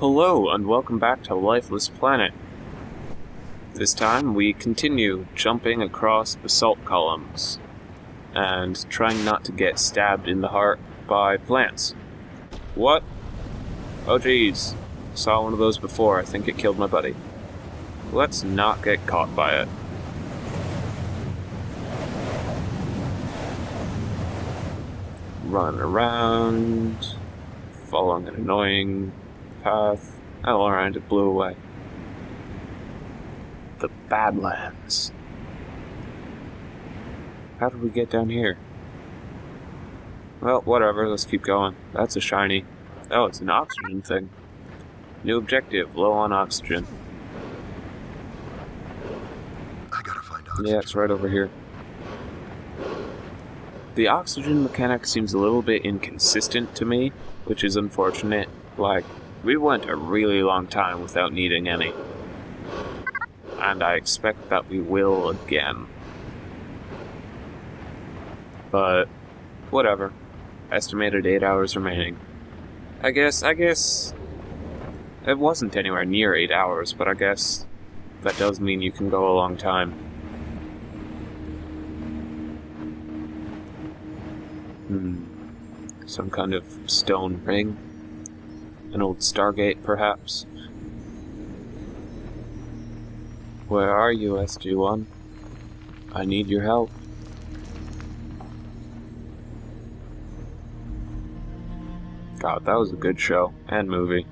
Hello, and welcome back to Lifeless Planet. This time we continue jumping across basalt columns and trying not to get stabbed in the heart by plants. What? Oh jeez. Saw one of those before. I think it killed my buddy. Let's not get caught by it. Run around, following an annoying path. Oh, alright, it blew away. The Badlands. How did we get down here? Well, whatever, let's keep going. That's a shiny. Oh, it's an oxygen thing. New objective, low on oxygen. I gotta find oxygen. Yeah, it's right over here. The oxygen mechanic seems a little bit inconsistent to me, which is unfortunate. Like, we went a really long time without needing any. And I expect that we will again. But, whatever. Estimated 8 hours remaining. I guess, I guess... It wasn't anywhere near 8 hours, but I guess that does mean you can go a long time. Hmm. Some kind of stone ring? An old Stargate, perhaps? Where are you, SG-1? I need your help. God, that was a good show and movie.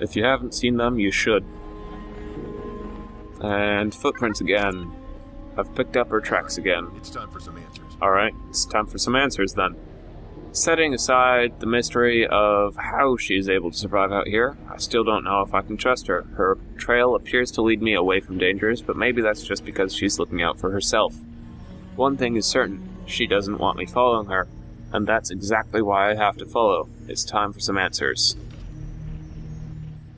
If you haven't seen them, you should. And footprints again. I've picked up her tracks again. It's time for some answers. Alright, it's time for some answers then. Setting aside the mystery of how she is able to survive out here, I still don't know if I can trust her. Her trail appears to lead me away from dangers, but maybe that's just because she's looking out for herself. One thing is certain, she doesn't want me following her, and that's exactly why I have to follow. It's time for some answers.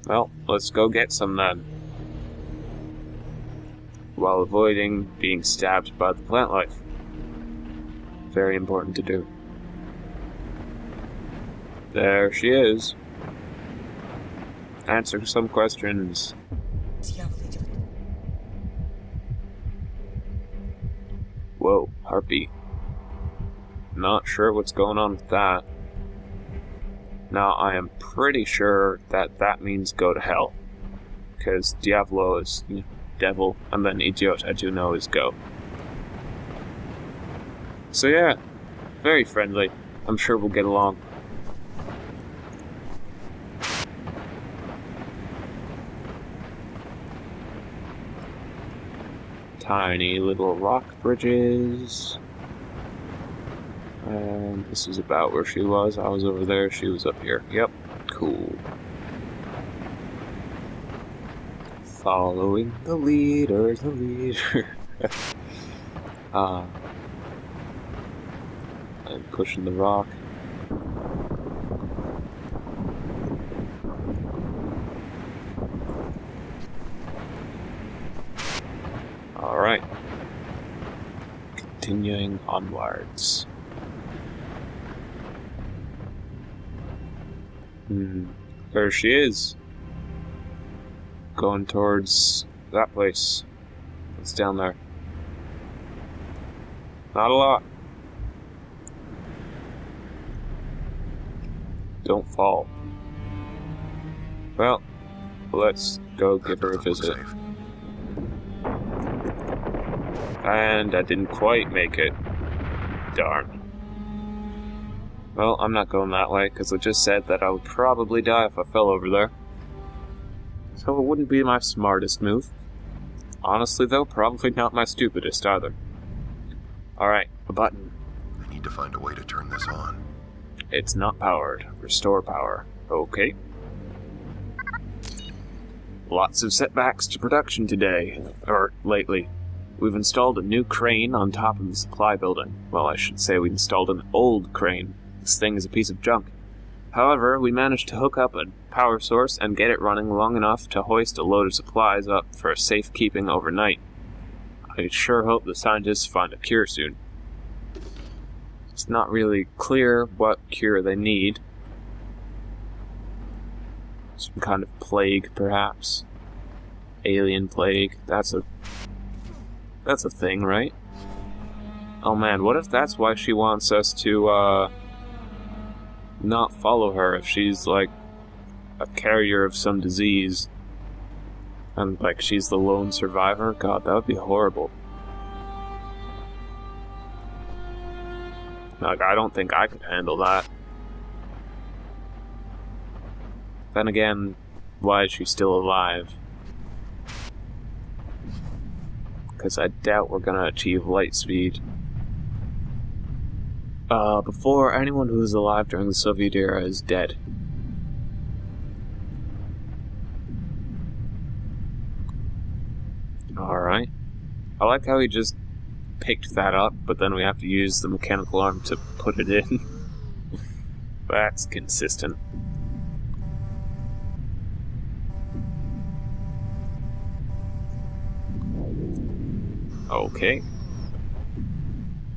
Well, let's go get some then. While avoiding being stabbed by the plant life. Very important to do. There she is. Answer some questions. Whoa, Harpy. Not sure what's going on with that. Now, I am pretty sure that that means go to hell. Because Diavolo is devil, and then Idiot I do know is go. So yeah, very friendly. I'm sure we'll get along. Tiny little rock bridges. And this is about where she was. I was over there, she was up here. Yep, cool. Following the leader, the leader. uh, and pushing the rock. Alright. Continuing onwards. Hmm. There she is. Going towards that place. What's down there? Not a lot. Don't fall. Well, let's go give her a visit. And I didn't quite make it. Darn. Well, I'm not going that way, because I just said that I would probably die if I fell over there. So it wouldn't be my smartest move. Honestly, though, probably not my stupidest either. Alright, a button. I need to find a way to turn this on. It's not powered. Restore power. Okay. Lots of setbacks to production today. Or lately. We've installed a new crane on top of the supply building. Well, I should say we installed an old crane. This thing is a piece of junk. However, we managed to hook up a power source and get it running long enough to hoist a load of supplies up for safekeeping overnight. I sure hope the scientists find a cure soon. It's not really clear what cure they need. Some kind of plague, perhaps. Alien plague. That's a that's a thing, right? Oh man, what if that's why she wants us to uh not follow her if she's like a carrier of some disease and like she's the lone survivor? God, that would be horrible. Like I don't think I could handle that. Then again, why is she still alive? Because I doubt we're gonna achieve light speed. Uh, before anyone who was alive during the Soviet era is dead. Alright. I like how he just picked that up, but then we have to use the mechanical arm to put it in. That's consistent. Okay.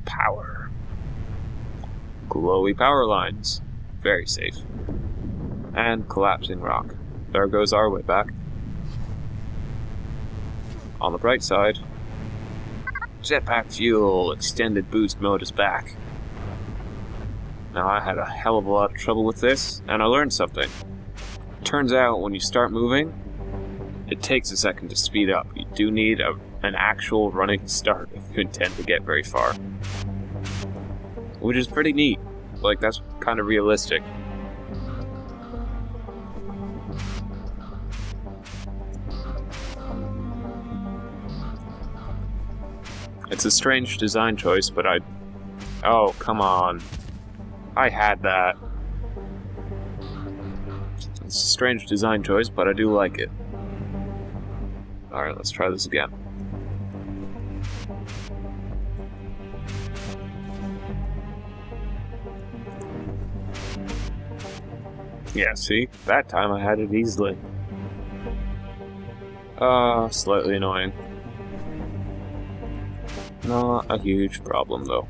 Power. Glowy power lines. Very safe. And collapsing rock. There goes our way back. On the bright side, jetpack fuel extended boost mode is back. Now I had a hell of a lot of trouble with this, and I learned something. Turns out when you start moving, it takes a second to speed up. You do need a, an actual running start if you intend to get very far. Which is pretty neat. Like, that's kind of realistic. It's a strange design choice, but I... Oh, come on. I had that. It's a strange design choice, but I do like it. Alright, let's try this again. Yeah, see? That time I had it easily. Uh, slightly annoying. Not a huge problem, though.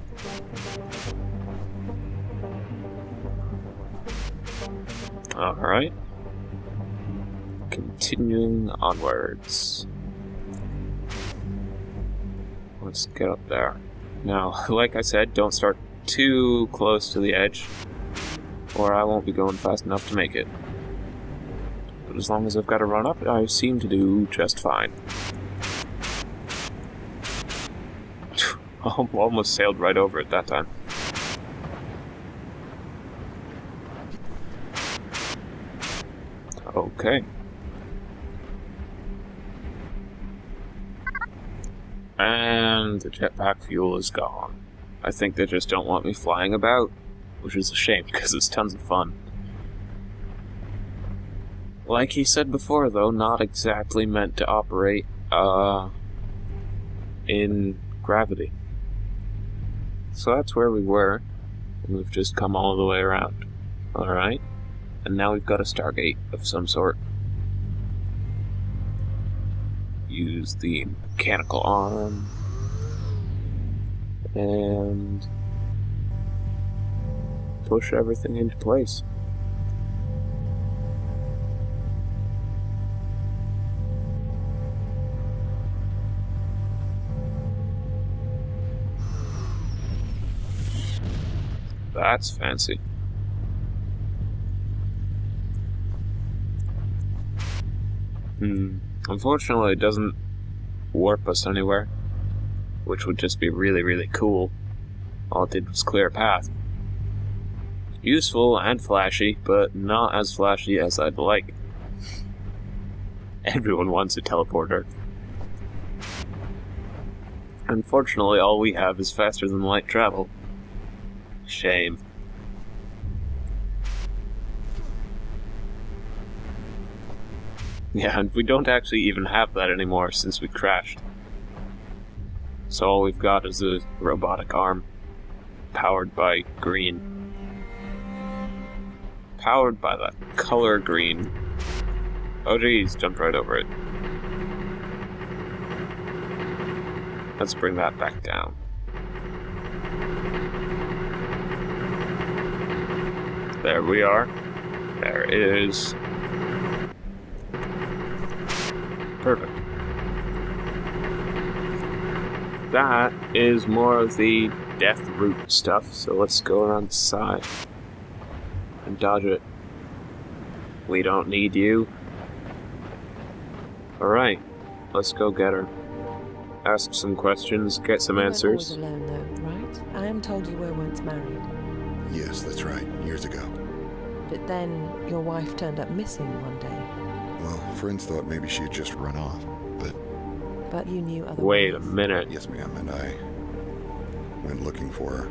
Alright. Continuing onwards. Let's get up there. Now, like I said, don't start too close to the edge, or I won't be going fast enough to make it. But as long as I've got to run up, I seem to do just fine. Almost sailed right over it that time. Okay. And the jetpack fuel is gone. I think they just don't want me flying about, which is a shame because it's tons of fun. Like he said before, though, not exactly meant to operate, uh, in gravity. So that's where we were, and we've just come all the way around. Alright? And now we've got a Stargate of some sort. Use the mechanical arm. And push everything into place. That's fancy. Hmm. Unfortunately, it doesn't warp us anywhere, which would just be really, really cool. All it did was clear a path. Useful and flashy, but not as flashy as I'd like. Everyone wants a teleporter. Unfortunately, all we have is faster than light travel. Shame. Yeah, and we don't actually even have that anymore since we crashed. So all we've got is a robotic arm, powered by green. Powered by that color green. Oh geez, jumped right over it. Let's bring that back down. There we are. There it is. Perfect. That is more of the death root stuff, so let's go around the side dodge it. We don't need you. Alright, let's go get her. Ask some questions, get some You weren't answers. alone, though, right? I am told you were once married, Yes, that's right. Years ago. but then your wife turned up missing one day. Well, friends thought maybe she had just run off. But But you knew otherwise. Wait a minute. yes, ma'am, and I went looking for her.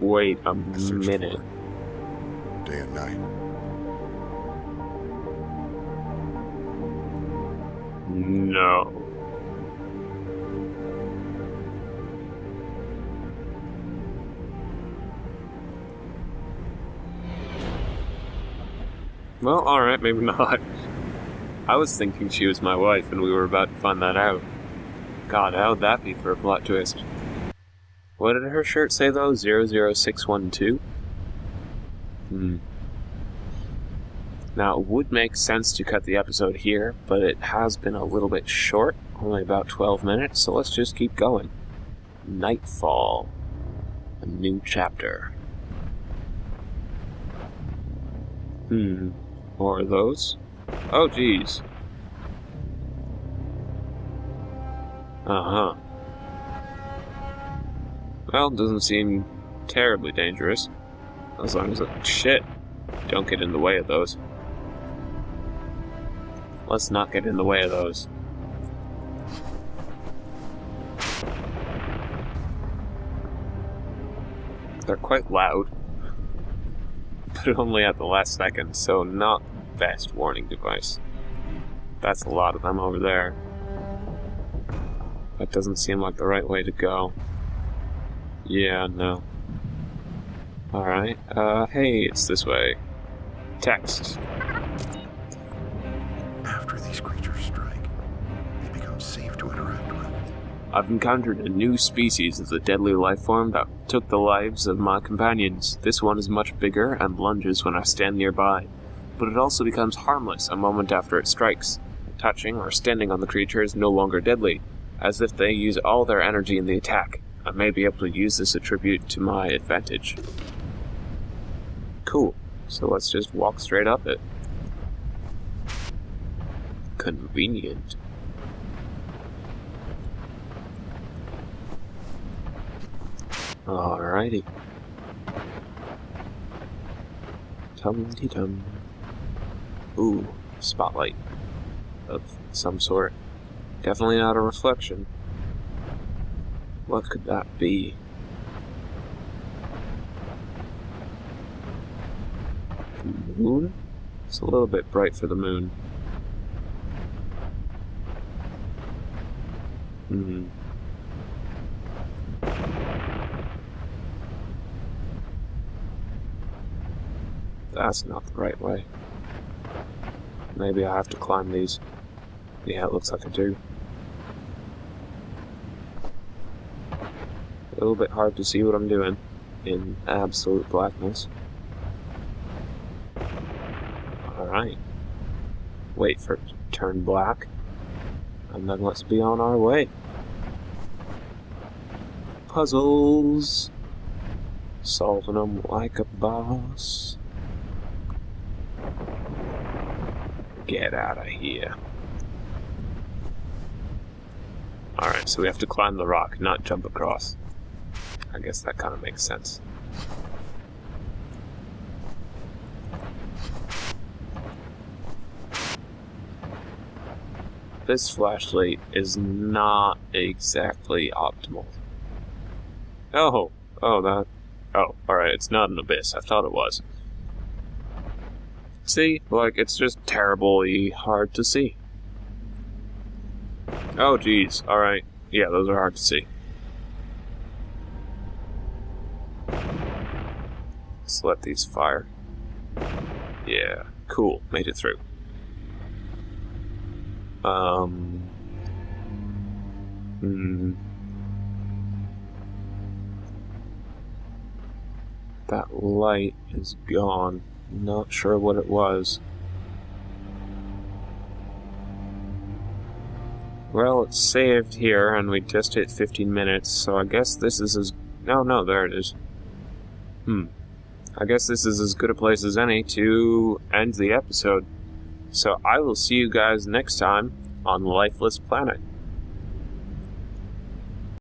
Wait a I searched minute. Day and night. No. Well, alright, maybe not. I was thinking she was my wife and we were about to find that out. God, how would that be for a plot twist? What did her shirt say though? 00612? Hmm. Now, it would make sense to cut the episode here, but it has been a little bit short, only about 12 minutes, so let's just keep going. Nightfall. A new chapter. Hmm. Of those? Oh, geez. Uh huh. Well, doesn't seem terribly dangerous. As long as it. Shit! Don't get in the way of those. Let's not get in the way of those. They're quite loud, but only at the last second, so not the best warning device. That's a lot of them over there. That doesn't seem like the right way to go. Yeah, no. Alright, uh, hey, it's this way. Text. After these creatures strike, they become safe to interact with. I've encountered a new species of the deadly life form that took the lives of my companions. This one is much bigger and lunges when I stand nearby, but it also becomes harmless a moment after it strikes. Touching or standing on the creature is no longer deadly, as if they use all their energy in the attack. I may be able to use this attribute to my advantage. Cool. So let's just walk straight up it. Convenient. Alrighty. Tum ti tum. Ooh, spotlight. Of some sort. Definitely not a reflection. What could that be? The moon? It's a little bit bright for the moon. Hmm. That's not the right way. Maybe I have to climb these. Yeah, it looks like I do. A little bit hard to see what I'm doing in absolute blackness. Alright. Wait for it to turn black. And then let's be on our way. Puzzles. Solving them like a boss. Get out of here. Alright, so we have to climb the rock, not jump across. I guess that kind of makes sense. This flashlight is not exactly optimal. Oh, oh, that. Oh, alright, it's not an abyss. I thought it was. See? Like, it's just terribly hard to see. Oh, geez. Alright. Yeah, those are hard to see. Let's let these fire. Yeah, cool. Made it through. Um. Hmm. That light is gone. Not sure what it was. Well, it's saved here, and we just hit 15 minutes, so I guess this is as... No, no, there it is. Hmm. I guess this is as good a place as any to end the episode. So I will see you guys next time on Lifeless Planet.